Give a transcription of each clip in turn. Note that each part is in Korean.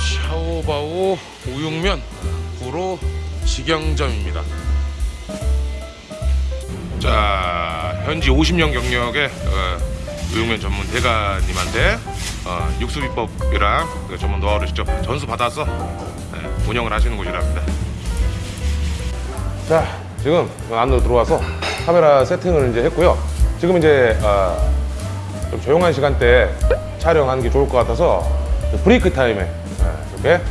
샤오바오 우육면 구로 직영점입니다. 자, 현지 50년 경력의 어, 우육면 전문 대가님한테 어, 육수 비법이랑 그 전문 노하우를 직접 전수 받아서 네, 운영을 하시는 곳이랍니다. 자, 지금 안으로 들어와서 카메라 세팅을 이제 했고요. 지금 이제 어, 좀 조용한 시간대에 촬영하는 게 좋을 것 같아서 브레이크 타임에 예, 이렇게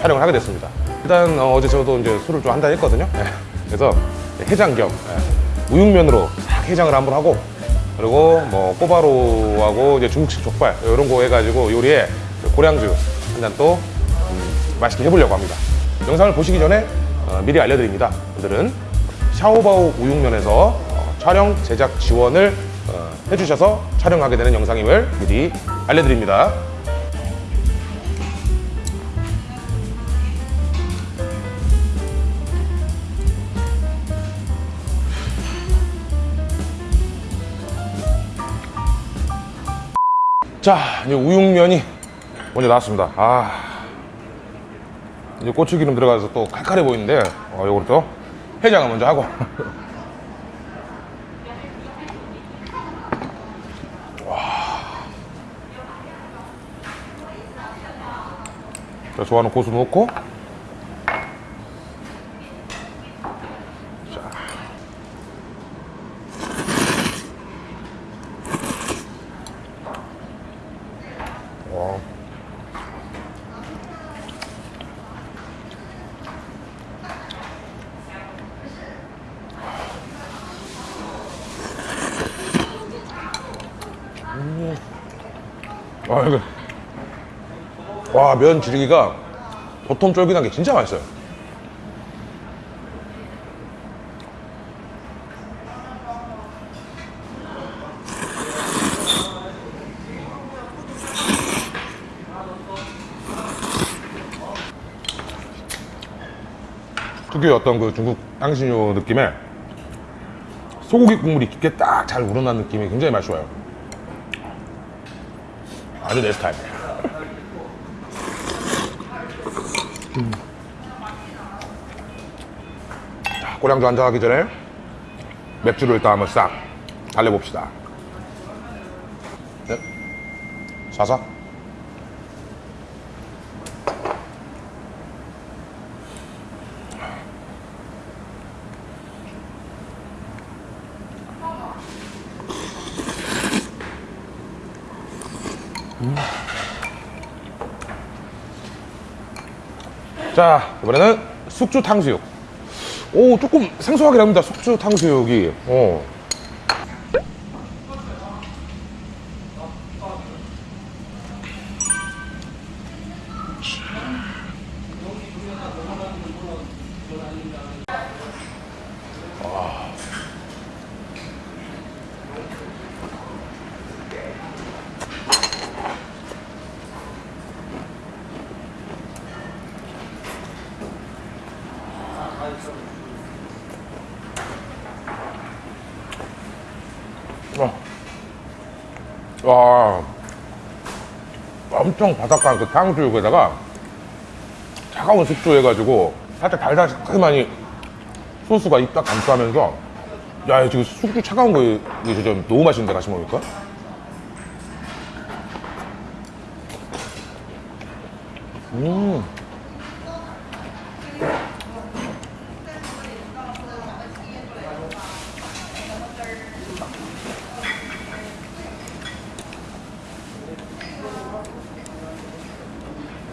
촬영을 하게 됐습니다. 일단 어, 제 저도 이제 술을 좀 한잔 했거든요. 예, 그래서 해장 겸 예, 우육면으로 싹 해장을 한번 하고 그리고 뭐 꼬바로우하고 이제 중국식 족발 이런 거 해가지고 요리에 고량주 한 잔또 음, 맛있게 해보려고 합니다. 영상을 보시기 전에 어, 미리 알려드립니다. 오늘은 샤오바오 우육면에서 어, 촬영 제작 지원을 어, 해주셔서 촬영하게 되는 영상임을 미리 알려드립니다. 자, 이제 우육면이 먼저 나왔습니다. 아, 이제 고추기름 들어가서 또 칼칼해 보이는데, 어, 요거를 또 해장을 먼저 하고. 자, 좋아하는 고수 넣고. 아, 이거. 와, 면 지르기가 보통 쫄깃한 게 진짜 맛있어요. 특유의 어떤 그 중국 향신료 느낌에 소고기 국물이 깊게 딱 잘 우러난 느낌이 굉장히 좋아요. 아주 내 스타일. 자, 꼬량주 한잔 하기 전에 맥주를 일단 한번 싹 달래봅시다. 네. 사사. 자, 이번에는 숙주 탕수육. 오, 조금 생소하긴 합니다. 숙주 탕수육이. 어. 어. 와. 엄청 바삭한 그 탕수육에다가 차가운 숙주 해가지고 살짝 달달하니 소스가 입 딱 감싸면서 야 지금 숙주 차가운 거 이게 진짜 너무 맛있는데 같이 먹으니까 음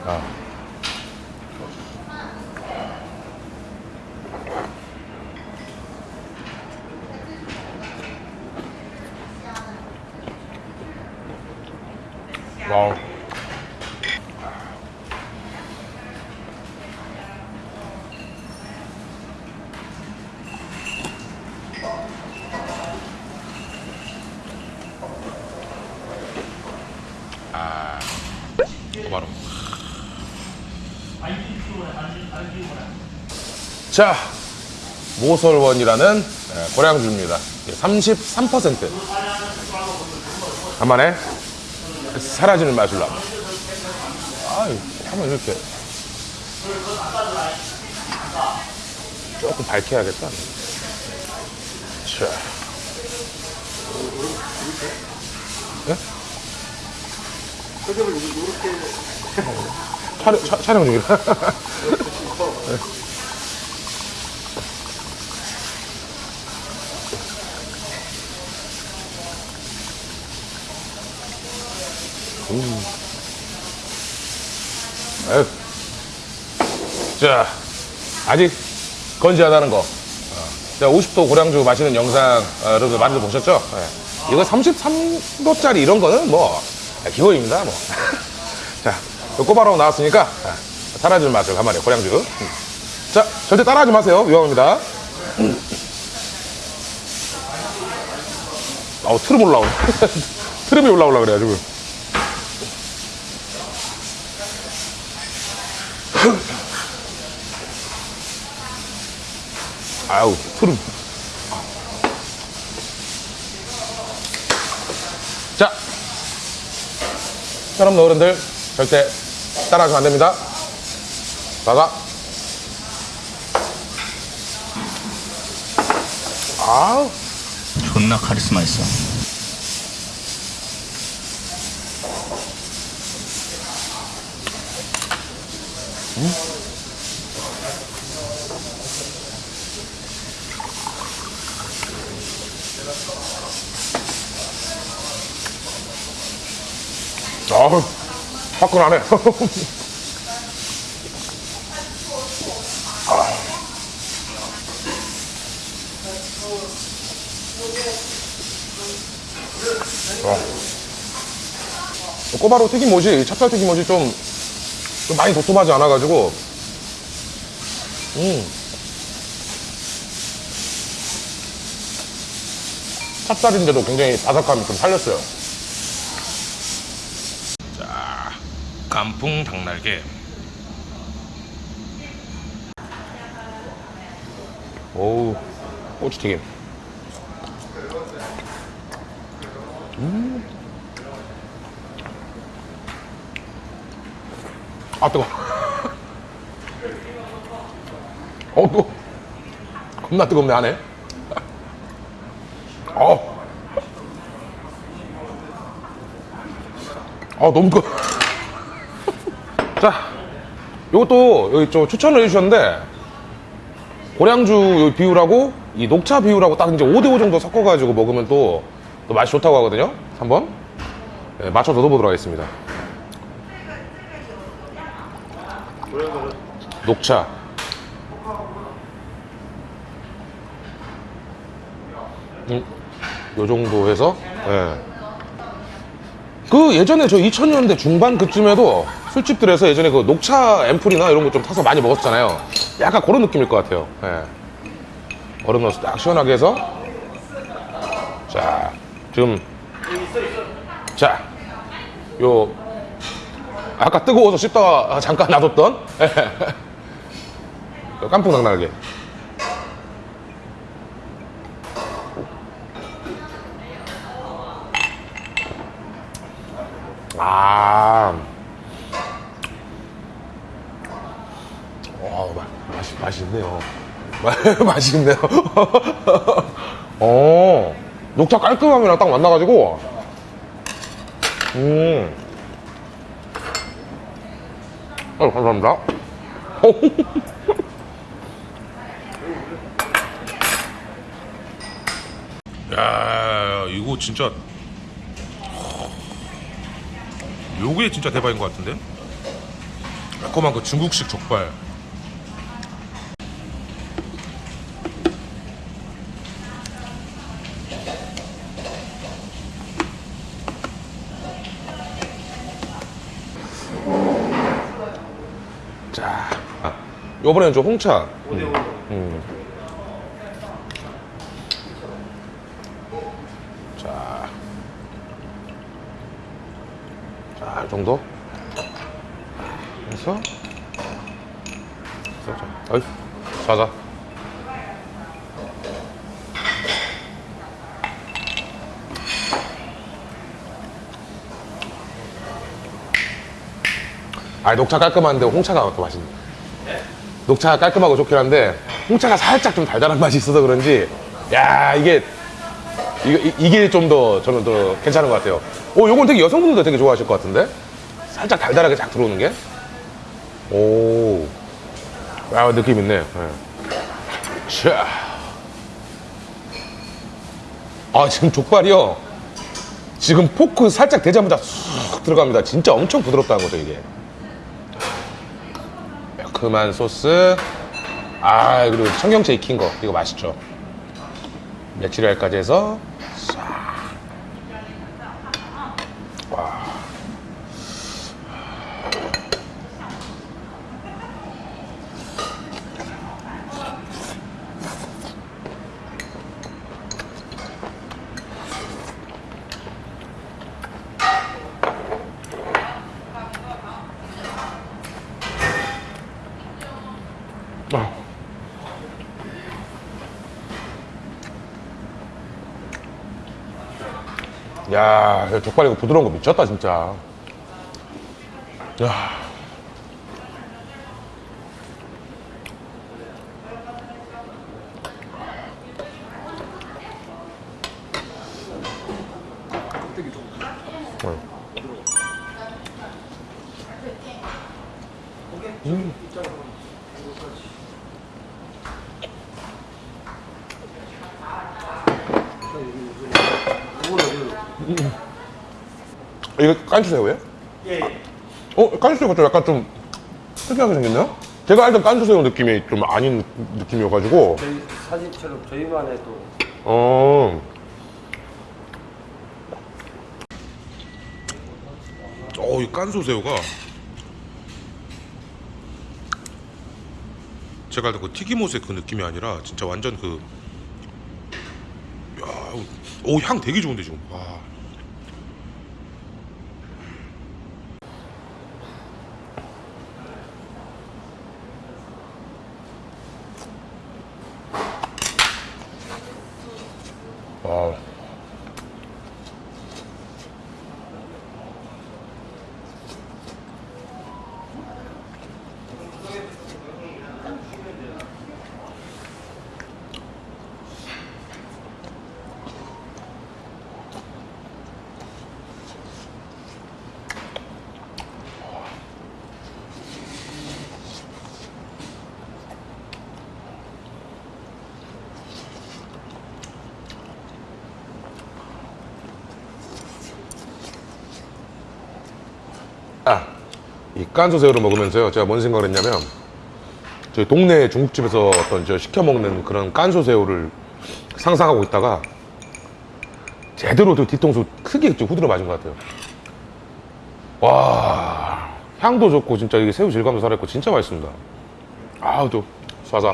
아. 와우. 아, 바로. 자, 모설원이라는 예, 고량주입니다. 33%. 간만에 사라지는 마술로 한번. 아유, 한번 이렇게. 조금 밝혀야겠다. 자. 예? 촬영 중이라. 아유. 자, 아직 건지하다는 거. 어, 제가 50도 고량주 마시는 영상 어, 여러분들 많이들 보셨죠? 예. 이거 33도짜리 이런 거는 뭐 기본입니다. 뭐. 자, 요 꼬바로 나왔으니까 아, 사라지는 맛을 간만에 고량주. 음. 자, 절대 따라하지 마세요. 위험합니다. 음. 아우 트름 올라오네. 트름이 올라오려 그래가지고. 아우 트름. 자, 여러분 어른들 절대 따라하시면 안 됩니다. 나가. 아우. 존나 카리스마 있어. 아우, 화끈하네. 어. 꼬바로 튀김옷이, 찹쌀 튀김옷이 좀, 좀 많이 도톰하지 않아가지고, 음. 찹쌀인데도 굉장히 바삭함이 좀 살렸어요. 자, 깐풍 닭날개. 오우, 고추튀김. 음. 아, 뜨거. 어, 뜨거. 겁나 뜨겁네, 안에. 어. 아, 너무 뜨거. 자, 요것도 여기 좀 추천을 해주셨는데, 고량주 요 비율하고 이 녹차 비율하고 딱 이제 5대5 정도 섞어가지고 먹으면 또, 또 맛이 좋다고 하거든요. 한번 네, 맞춰 넣어보도록 하겠습니다. 녹차. 음, 요 정도 해서, 예. 그 예전에 저 2000년대 중반 그쯤에도 술집들에서 예전에 그 녹차 앰플이나 이런 거 좀 타서 많이 먹었잖아요. 약간 그런 느낌일 것 같아요. 예. 얼음 넣어서 딱 시원하게 해서. 자, 지금. 자, 요. 아까 뜨거워서 씹다가 잠깐 놔뒀던. 요 깐풍 닭날개. 아. 와, 맛, 맛이, 맛있네요. 맛있네요. 어, 녹차 깔끔함이랑 딱 만나가지고, 음. 어, 감사합니다. 야, 이거 진짜 요게 진짜 대박인 것 같은데? 매콤한 그 중국식 족발. 자, 아, 요번에는 좀 홍차. 음. 음. 정도? 그래서 어이 자자 아 녹차 깔끔한데 홍차가 더 맛있네. 녹차가 깔끔하고 좋긴 한데 홍차가 살짝 좀 달달한 맛이 있어서 그런지 야 이게 이게, 이게 좀 더 저는 더 괜찮은 것 같아요. 오 요건 되게 여성분들도 되게 좋아하실 것 같은데 살짝 달달하게 쫙 들어오는 게. 오. 야 느낌 있네. 네. 자. 아 지금 족발이요. 지금 포크 살짝 대자마자 쑥 들어갑니다. 진짜 엄청 부드럽다는 거죠 이게. 매콤한 소스. 아 그리고 청경채 익힌 거 이거 맛있죠. 메추리알까지 해서 싹. 와. 아. 야, 이 족발 이거 부드러운 거 미쳤다, 진짜. 야. 어. 이거 깐추새우예요? 예, 어, 깐추새우가 좀 약간 좀 특이하게 생겼나요? 제가 알던 깐추새우 느낌이 좀 아닌 느낌이어가지고 저희 사진처럼 저희만의 또 어. 어, 이 깐소새우가 제가 알던 그 튀김옷의 그 느낌이 아니라 진짜 완전 그 야, 오, 향 되게 좋은데 지금. 와. 와. 이 깐소새우를 먹으면서요. 제가 뭔 생각을 했냐면, 저희 동네 중국집에서 어떤 저 시켜 먹는 그런 깐소새우를 상상하고 있다가, 제대로 그 뒤통수 크게 좀 후드려 맞은 것 같아요. 와, 향도 좋고, 진짜 이게 새우 질감도 살아있고, 진짜 맛있습니다. 아우, 또, 쏴사.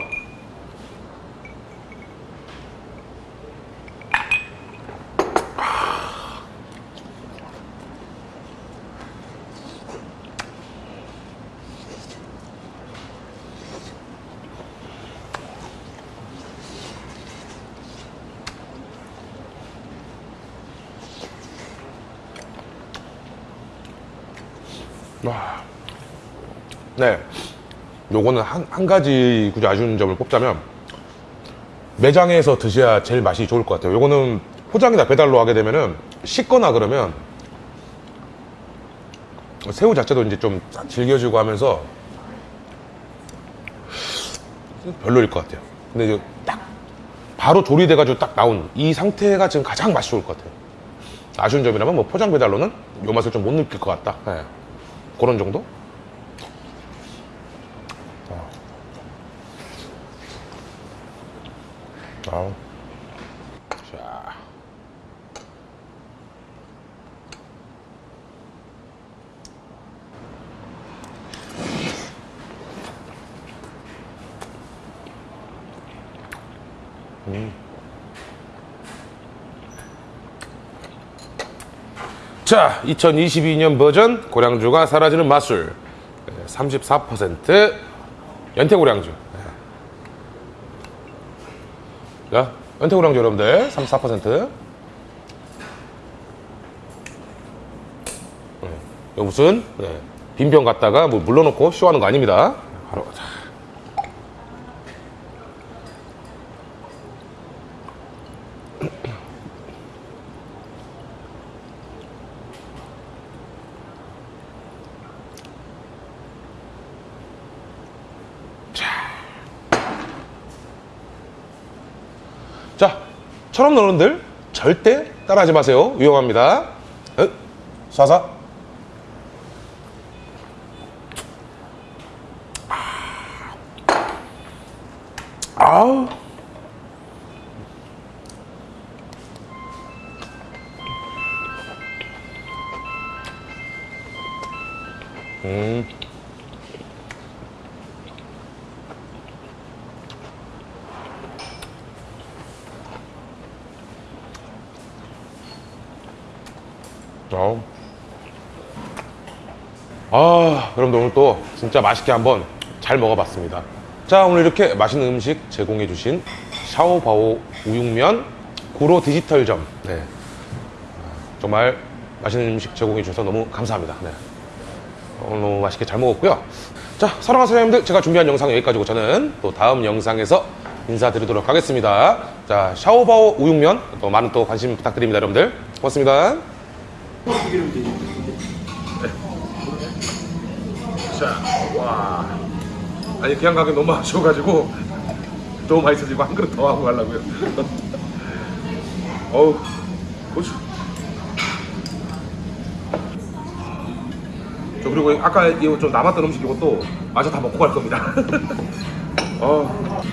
네. 요거는 한, 한 가지 굳이 아쉬운 점을 뽑자면 매장에서 드셔야 제일 맛이 좋을 것 같아요. 요거는 포장이나 배달로 하게 되면은 식거나 그러면 새우 자체도 이제 좀 질겨지고 하면서 별로일 것 같아요. 근데 이제 딱 바로 조리돼 가지고 딱 나온 이 상태가 지금 가장 맛이 좋을 것 같아요. 아쉬운 점이라면 뭐 포장 배달로는 요 맛을 좀 못 느낄 것 같다. 예. 그런 정도? 아우. 자. 자, 2022년 버전 고량주가 사라지는 맛술 34% 연태고량주. 자, 연태고량주 여러분들 34%. 네. 무슨 네. 빈병 갖다가 뭐 물러놓고 쇼하는 거 아닙니다. 바로 자. 자, 처럼 어른들 절대 따라하지 마세요. 위험합니다. 어? 쏴서. 아우. 음. 아우. 아, 여러분들 오늘 또 진짜 맛있게 한번 잘 먹어봤습니다. 자, 오늘 이렇게 맛있는 음식 제공해 주신 샤오바오 우육면 구로 디지털점. 네. 정말 맛있는 음식 제공해 주셔서 너무 감사합니다. 네. 오늘 너무 맛있게 잘 먹었고요. 자, 사랑하는 사장님들, 제가 준비한 영상 여기까지고 저는 또 다음 영상에서 인사드리도록 하겠습니다. 자, 샤오바오 우육면 또 많은 또 관심 부탁드립니다, 여러분들. 고맙습니다. 자, 와. 아니 그냥 가기 너무 아쉬워가지고 너무 맛있어지고 한 그릇 더 하고 가려고요. 어우, 고추. 저 그리고 아까 이거 좀 남았던 음식 이것도 마저 다 먹고 갈 겁니다. 어.